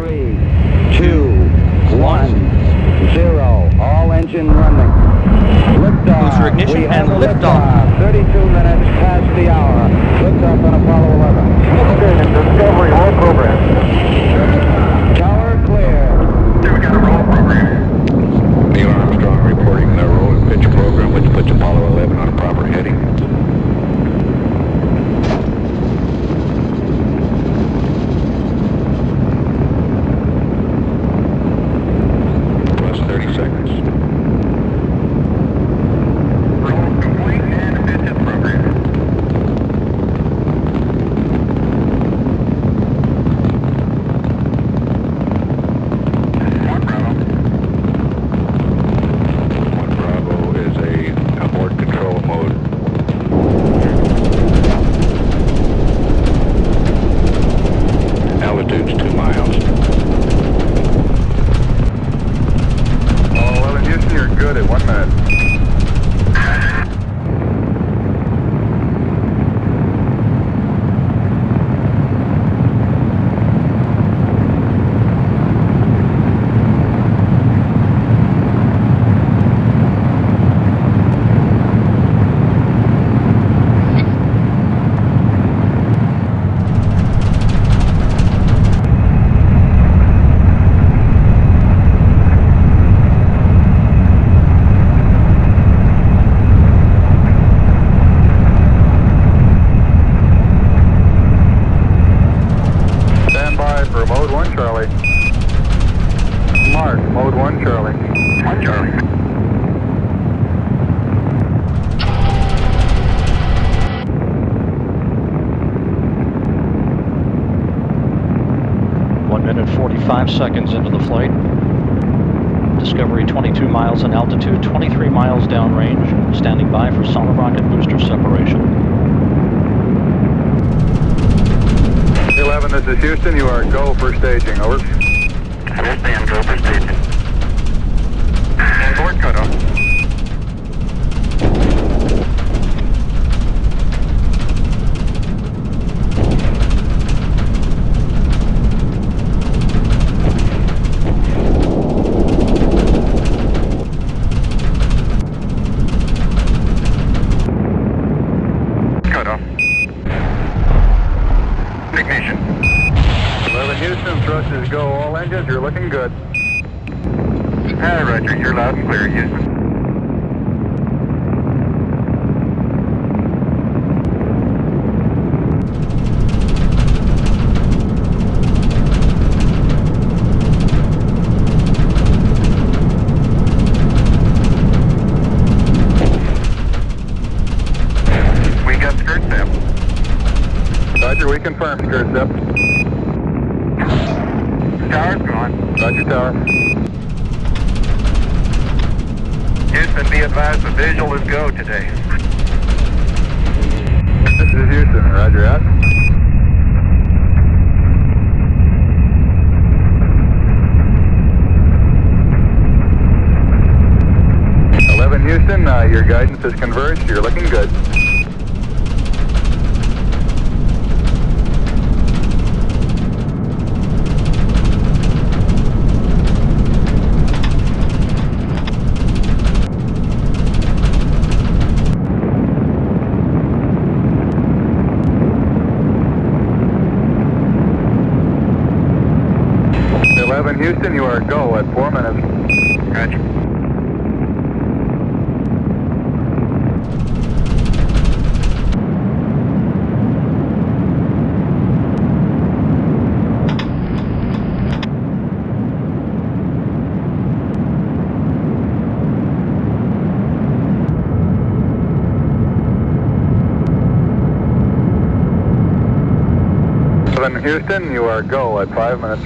three, two, one, zero. All engine running. Liftoff. Booster ignition and a liftoff. 32 minutes past the hour. Liftoff on Apollo 11. Okay, Discovery, roll program. Tower clear. Here we got a roll program. Neil Armstrong reporting the roll and pitch program, which puts Apollo 11 on a proper heading. Plus 30 seconds. Roll complete and pitch program. One Bravo. One Bravo is a abort control mode. Altitude's two miles. Oh, well, in Houston, you're good at one minute. Stand by for mode one, Charlie. Mark, mode one, Charlie. One, Charlie. One minute 45 seconds into the flight. Discovery 22 miles in altitude, 23 miles downrange, standing by for solid rocket booster separation. 11, this is Houston. You are go for staging. Over. Understand, go for staging. Thrust go. All engines, you're looking good. Hi, Roger. You're loud and clear, Houston. We got skirt. Roger, we confirm skirt sep. Tower's gone. Roger, tower. Houston, be advised the visual is go today. This is Houston. Roger, out. Eleven Houston, uh, your guidance is converged. You're looking good. Houston, you are go at four minutes. Eleven Houston, you are go at five minutes.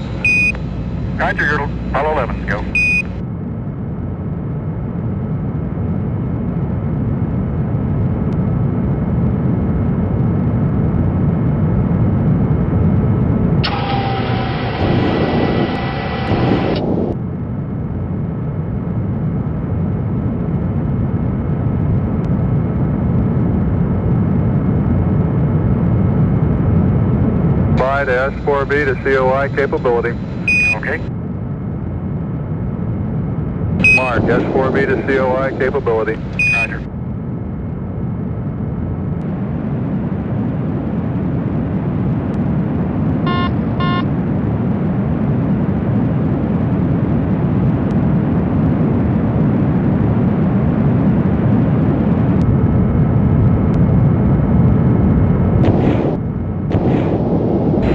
Roger, you're Apollo 11, go. To S4B to COI capability. Mark. S4B to COI capability. Roger.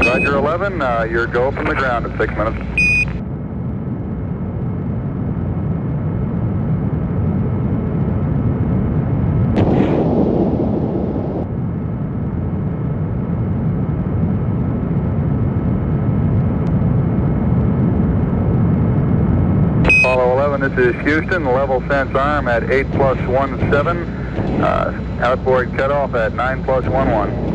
Roger 11, uh, your go from the ground at 6 minutes. Apollo 11, this is Houston, level sense arm at 8 plus 1 7, uh, outboard cutoff at 9 plus 1 1.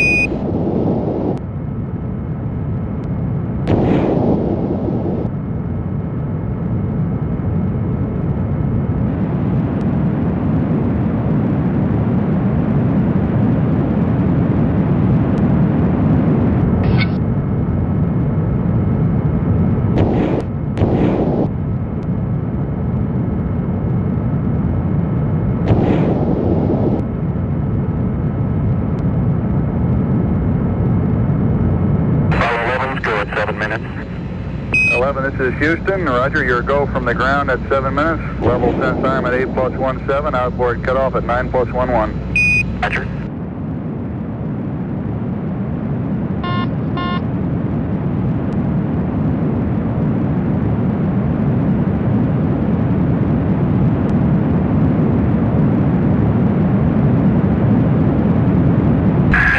Apollo 11's go at 7 minutes. 11, this is Houston. Roger, your go from the ground at 7 minutes. Level sense arm at 8 plus 1 7. Outboard cutoff at 9 plus 1 1. Roger.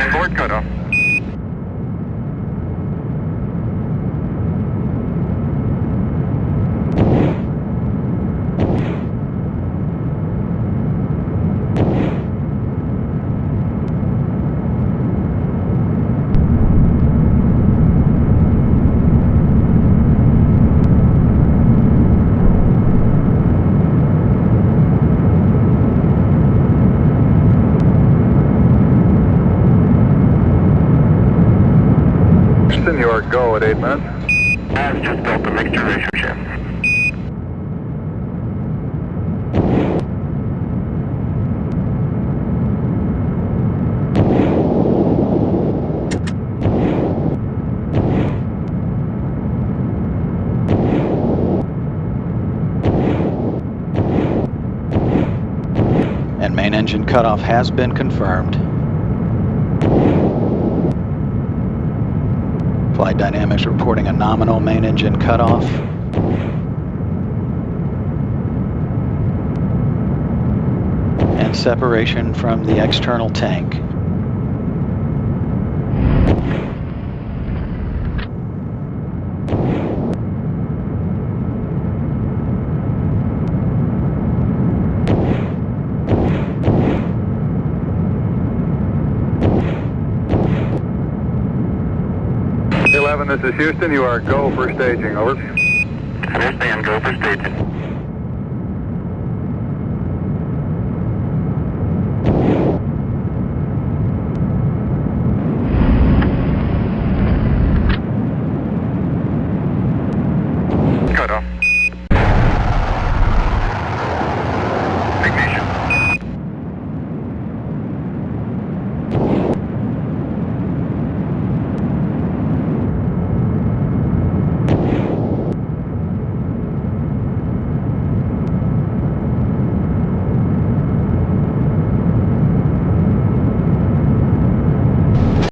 Inboard cutoff. Houston, your go at 8 minutes. I've just built the mixture ratio shift. And main engine cutoff has been confirmed. Flight Dynamics reporting a nominal main engine cutoff. And separation from the external tank. Eleven, this is Houston. You are go for staging. Over. Understand, go for staging.